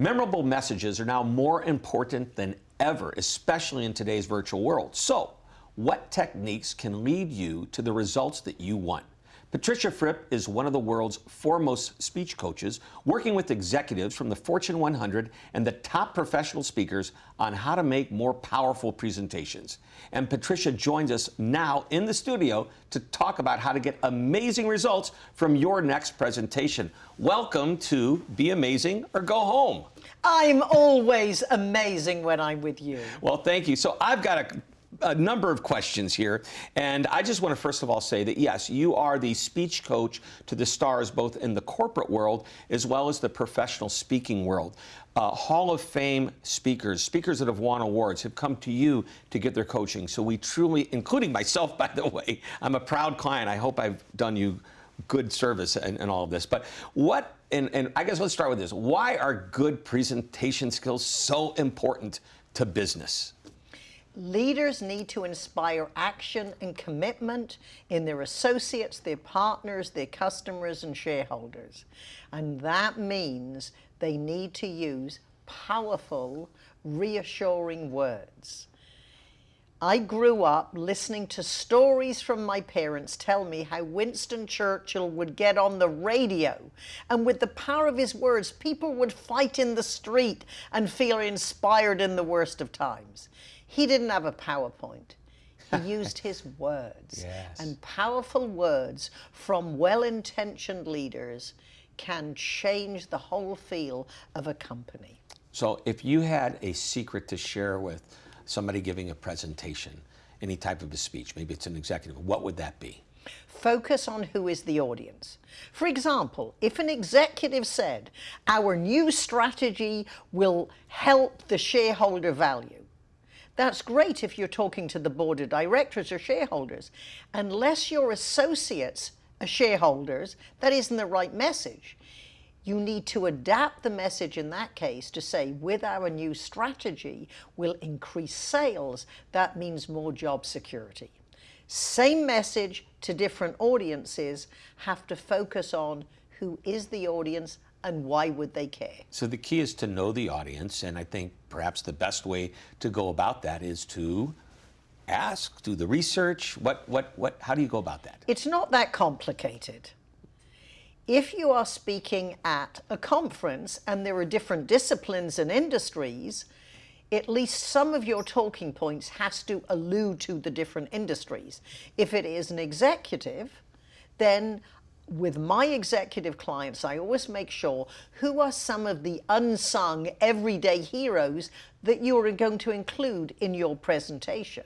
Memorable messages are now more important than ever, especially in today's virtual world. So, what techniques can lead you to the results that you want? Patricia Fripp is one of the world's foremost speech coaches, working with executives from the Fortune 100 and the top professional speakers on how to make more powerful presentations. And Patricia joins us now in the studio to talk about how to get amazing results from your next presentation. Welcome to Be Amazing or Go Home. I'm always amazing when I'm with you. Well, thank you. So I've got a a number of questions here. And I just want to first of all say that yes, you are the speech coach to the stars both in the corporate world as well as the professional speaking world. Uh, Hall of Fame speakers, speakers that have won awards, have come to you to get their coaching. So we truly, including myself, by the way, I'm a proud client. I hope I've done you good service in, in all of this. But what, and, and I guess let's start with this. Why are good presentation skills so important to business? Leaders need to inspire action and commitment in their associates, their partners, their customers, and shareholders. And that means they need to use powerful, reassuring words. I grew up listening to stories from my parents tell me how Winston Churchill would get on the radio and with the power of his words, people would fight in the street and feel inspired in the worst of times. He didn't have a PowerPoint. He used his words. Yes. And powerful words from well-intentioned leaders can change the whole feel of a company. So if you had a secret to share with somebody giving a presentation, any type of a speech, maybe it's an executive, what would that be? Focus on who is the audience. For example, if an executive said, our new strategy will help the shareholder value, that's great if you're talking to the board of directors or shareholders. Unless your associates are shareholders, that isn't the right message. You need to adapt the message in that case to say, with our new strategy, we'll increase sales. That means more job security. Same message to different audiences have to focus on who is the audience and why would they care? So the key is to know the audience, and I think perhaps the best way to go about that is to ask, do the research. What, what, what? How do you go about that? It's not that complicated. If you are speaking at a conference and there are different disciplines and industries, at least some of your talking points has to allude to the different industries. If it is an executive, then with my executive clients, I always make sure who are some of the unsung everyday heroes that you are going to include in your presentation.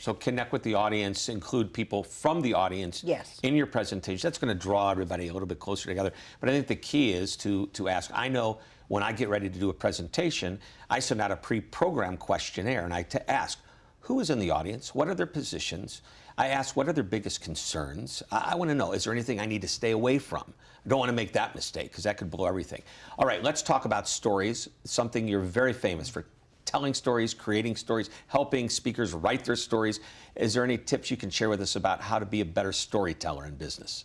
So connect with the audience, include people from the audience yes. in your presentation. That's going to draw everybody a little bit closer together. But I think the key is to, to ask, I know when I get ready to do a presentation, I send out a pre-programmed questionnaire and I to ask, who is in the audience? What are their positions? I ask, what are their biggest concerns? I, I want to know, is there anything I need to stay away from? I don't want to make that mistake because that could blow everything. All right, let's talk about stories, something you're very famous for telling stories, creating stories, helping speakers write their stories. Is there any tips you can share with us about how to be a better storyteller in business?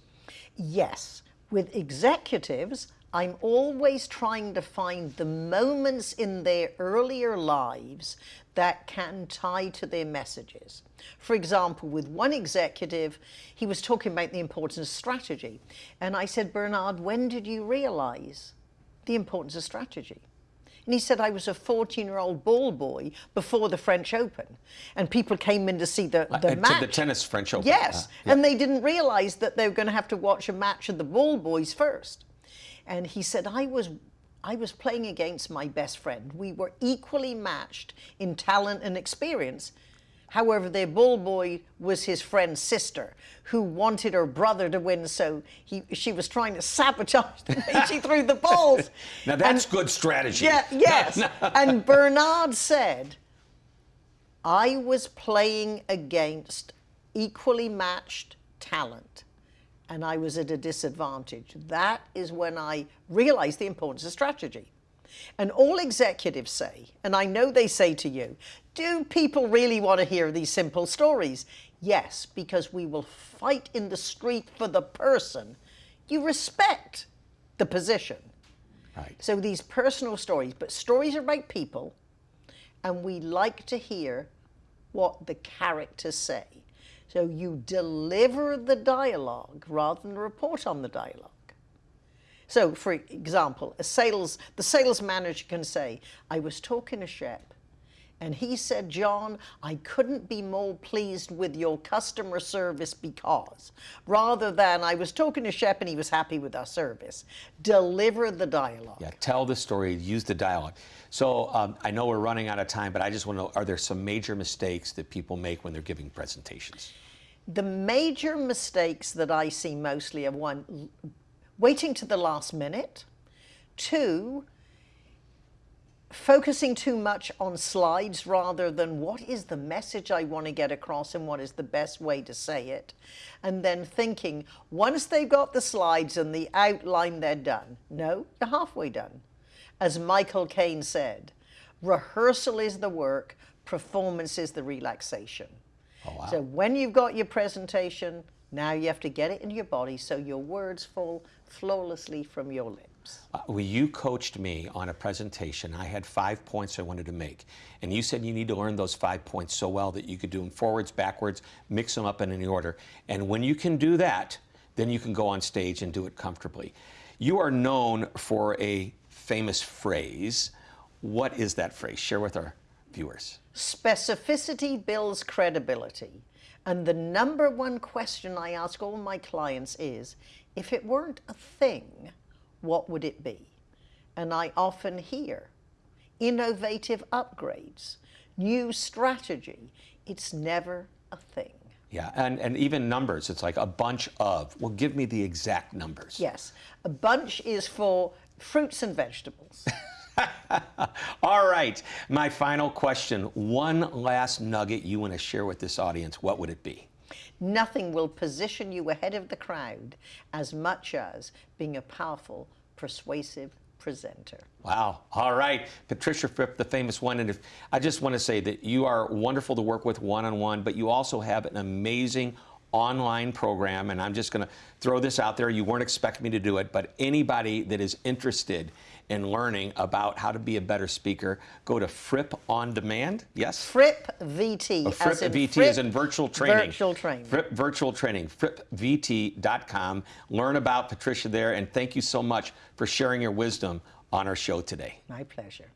Yes. With executives, I'm always trying to find the moments in their earlier lives that can tie to their messages. For example, with one executive, he was talking about the importance of strategy. And I said, Bernard, when did you realize the importance of strategy? And he said, I was a 14-year-old ball boy before the French Open. And people came in to see the, the uh, match. The tennis French Open. Yes. Uh, yeah. And they didn't realize that they were going to have to watch a match of the ball boys first. And he said, I was I was playing against my best friend. We were equally matched in talent and experience. However, their bull boy was his friend's sister, who wanted her brother to win, so he, she was trying to sabotage the him. she threw the balls. now that's and, good strategy. Yeah, yes. and Bernard said, I was playing against equally matched talent and I was at a disadvantage. That is when I realized the importance of strategy. And all executives say, and I know they say to you, do people really want to hear these simple stories? Yes, because we will fight in the street for the person. You respect the position. Right. So these personal stories, but stories are about people, and we like to hear what the characters say. So you deliver the dialogue rather than report on the dialogue. So, for example, a sales, the sales manager can say, I was talking to Shep, and he said, John, I couldn't be more pleased with your customer service because, rather than I was talking to Shep and he was happy with our service. Deliver the dialogue. Yeah, tell the story, use the dialogue. So um, I know we're running out of time, but I just want to know, are there some major mistakes that people make when they're giving presentations? The major mistakes that I see mostly are one, waiting to the last minute, two, focusing too much on slides rather than what is the message I want to get across and what is the best way to say it. And then thinking, once they've got the slides and the outline, they're done. No, you're halfway done. As Michael Caine said, rehearsal is the work, performance is the relaxation. Oh, wow. So when you've got your presentation, now you have to get it in your body so your words fall flawlessly from your lips. Uh, Well, you coached me on a presentation. I had five points I wanted to make. And you said you need to learn those five points so well that you could do them forwards, backwards, mix them up in any order. And when you can do that, then you can go on stage and do it comfortably. You are known for a famous phrase. What is that phrase? Share with our viewers. Specificity builds credibility. And the number one question I ask all my clients is if it weren't a thing, what would it be? And I often hear innovative upgrades, new strategy. It's never a thing. Yeah, and, and even numbers. It's like a bunch of. Well, give me the exact numbers. Yes, a bunch is for fruits and vegetables. All right, my final question. One last nugget you want to share with this audience. What would it be? Nothing will position you ahead of the crowd as much as being a powerful, persuasive presenter. Wow. All right. Patricia Fripp, the famous one. And if, I just want to say that you are wonderful to work with one on one, but you also have an amazing online program. And I'm just going to throw this out there. You weren't expecting me to do it, but anybody that is interested in learning about how to be a better speaker, go to Fripp on Demand. Yes? Fripp VT. Oh, Fripp VT Fripp is in virtual training. Virtual training. Fripp virtual training. FrippVT.com. Learn about Patricia there, and thank you so much for sharing your wisdom on our show today. My pleasure.